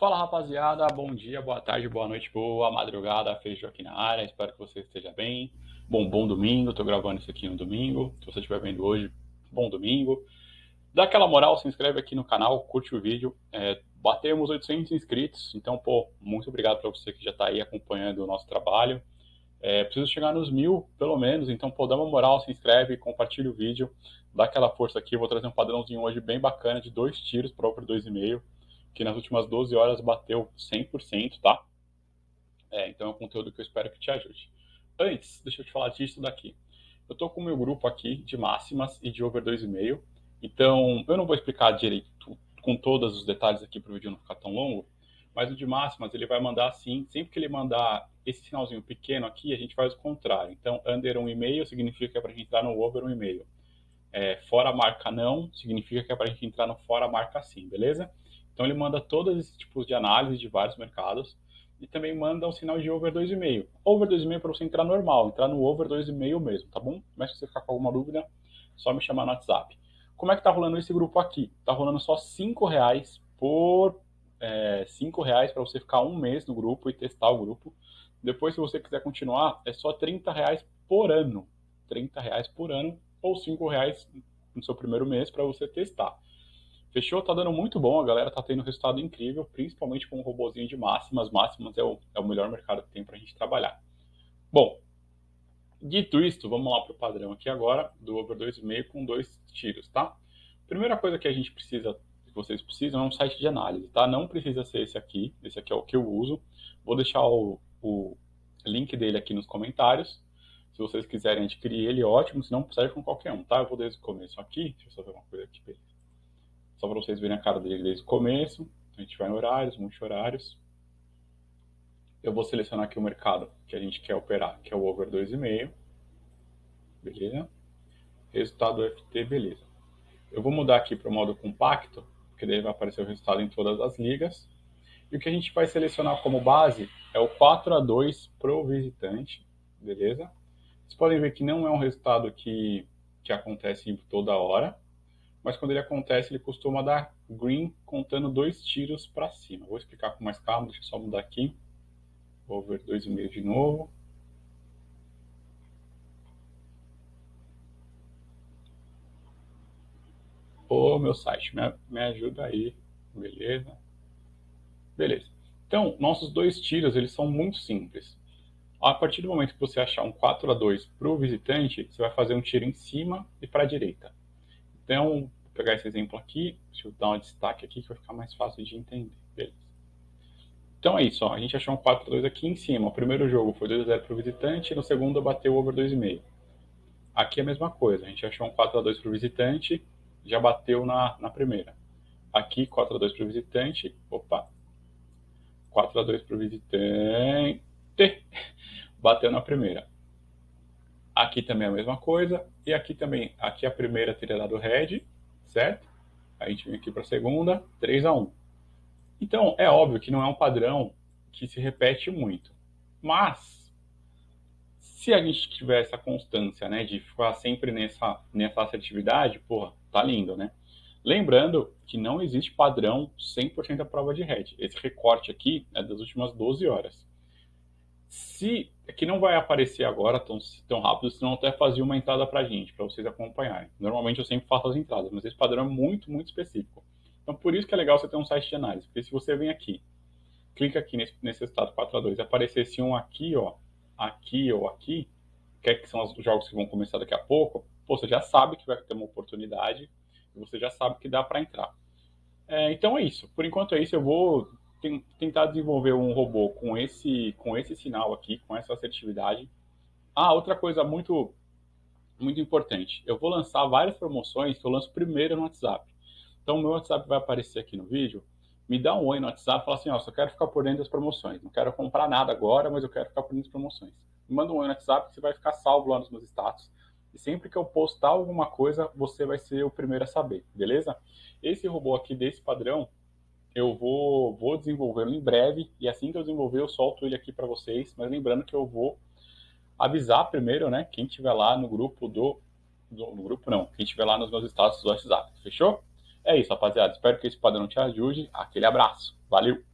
Fala rapaziada, bom dia, boa tarde, boa noite, boa madrugada, Feijão aqui na área, espero que você esteja bem. Bom, bom domingo, tô gravando isso aqui no domingo, se você estiver vendo hoje, bom domingo. Dá aquela moral, se inscreve aqui no canal, curte o vídeo, é, batemos 800 inscritos, então, pô, muito obrigado para você que já tá aí acompanhando o nosso trabalho. É, preciso chegar nos mil, pelo menos, então, pô, dá uma moral, se inscreve, compartilha o vídeo, dá aquela força aqui, vou trazer um padrãozinho hoje bem bacana de dois tiros over 2,5 que nas últimas 12 horas bateu 100%, tá? É, então é um conteúdo que eu espero que te ajude. Antes, deixa eu te falar disso daqui. Eu estou com o meu grupo aqui de máximas e de over 2,5, então eu não vou explicar direito com todos os detalhes aqui para o vídeo não ficar tão longo, mas o de máximas ele vai mandar assim, sempre que ele mandar esse sinalzinho pequeno aqui, a gente faz o contrário. Então, under 1,5 significa que é para a gente entrar no over 1,5. É, fora marca não, significa que é para a gente entrar no fora marca sim, beleza? Então ele manda todos esses tipos de análise de vários mercados e também manda um sinal de over 2,5. Over 2,5 para você entrar normal, entrar no over 2,5 mesmo, tá bom? Mas se você ficar com alguma dúvida, só me chamar no WhatsApp. Como é que tá rolando esse grupo aqui? Tá rolando só 5 reais por é, 5 reais para você ficar um mês no grupo e testar o grupo. Depois, se você quiser continuar, é só 30 reais por ano. 30 reais por ano ou 5 reais no seu primeiro mês para você testar. Fechou? Tá dando muito bom, a galera tá tendo um resultado incrível, principalmente com o robozinho de máximas. Máximas é o, é o melhor mercado que tem pra gente trabalhar. Bom, dito isto, vamos lá pro padrão aqui agora, do over 2,5 com dois tiros, tá? Primeira coisa que a gente precisa, que vocês precisam, é um site de análise, tá? Não precisa ser esse aqui, esse aqui é o que eu uso. Vou deixar o, o link dele aqui nos comentários. Se vocês quiserem adquirir ele, ótimo, se não, serve com qualquer um, tá? Eu vou desde o começo aqui, deixa eu só ver uma coisa aqui, beleza. Só para vocês verem a cara dele desde o começo. A gente vai em horários, multi-horários. Eu vou selecionar aqui o mercado que a gente quer operar, que é o over 2,5. Beleza? Resultado FT, beleza. Eu vou mudar aqui para o modo compacto, porque daí vai aparecer o resultado em todas as ligas. E o que a gente vai selecionar como base é o 4 a 2 para o visitante, beleza? Vocês podem ver que não é um resultado que, que acontece toda hora, mas quando ele acontece, ele costuma dar green contando dois tiros para cima. Vou explicar com mais calma, deixa eu só mudar aqui. Over 2,5 de novo. Ô, meu site, me, me ajuda aí. Beleza? Beleza. Então, nossos dois tiros, eles são muito simples. A partir do momento que você achar um 4 a 2 para o visitante, você vai fazer um tiro em cima e para a direita. Então, vou pegar esse exemplo aqui, deixa eu dar um destaque aqui que vai ficar mais fácil de entender. Beleza. Então é isso, ó. a gente achou um 4x2 aqui em cima. O primeiro jogo foi 2x0 para o visitante, no segundo bateu over 2,5. Aqui é a mesma coisa, a gente achou um 4x2 para o visitante, já bateu na, na primeira. Aqui 4x2 para o visitante, opa, 4x2 para o visitante, bateu na primeira. Aqui também é a mesma coisa. E aqui também, aqui a primeira teria dado red, certo? A gente vem aqui para a segunda, 3 a 1. Então, é óbvio que não é um padrão que se repete muito. Mas, se a gente tiver essa constância, né, de ficar sempre nessa, nessa assertividade, porra, tá lindo, né? Lembrando que não existe padrão 100% da prova de red. Esse recorte aqui é das últimas 12 horas. Se é que não vai aparecer agora tão, tão rápido, senão até fazia uma entrada para a gente, para vocês acompanharem. Normalmente eu sempre faço as entradas, mas esse padrão é muito, muito específico. Então por isso que é legal você ter um site de análise, porque se você vem aqui, clica aqui nesse, nesse estado 4 a 2 e aparecesse um aqui, ó, aqui ou aqui, que, é que são os jogos que vão começar daqui a pouco, pô, você já sabe que vai ter uma oportunidade você já sabe que dá para entrar. É, então é isso. Por enquanto é isso. Eu vou tentar desenvolver um robô com esse, com esse sinal aqui, com essa assertividade. Ah, outra coisa muito, muito importante. Eu vou lançar várias promoções que eu lanço primeiro no WhatsApp. Então, o meu WhatsApp vai aparecer aqui no vídeo. Me dá um oi no WhatsApp fala assim, ó, só quero ficar por dentro das promoções. Não quero comprar nada agora, mas eu quero ficar por dentro das promoções. Me manda um oi no WhatsApp você vai ficar salvo lá nos meus status. E sempre que eu postar alguma coisa, você vai ser o primeiro a saber, beleza? Esse robô aqui desse padrão, eu vou, vou desenvolvê-lo em breve, e assim que eu desenvolver, eu solto ele aqui para vocês, mas lembrando que eu vou avisar primeiro, né, quem estiver lá no grupo do, do, no grupo não, quem estiver lá nos meus status do WhatsApp, fechou? É isso, rapaziada, espero que esse padrão te ajude, aquele abraço, valeu!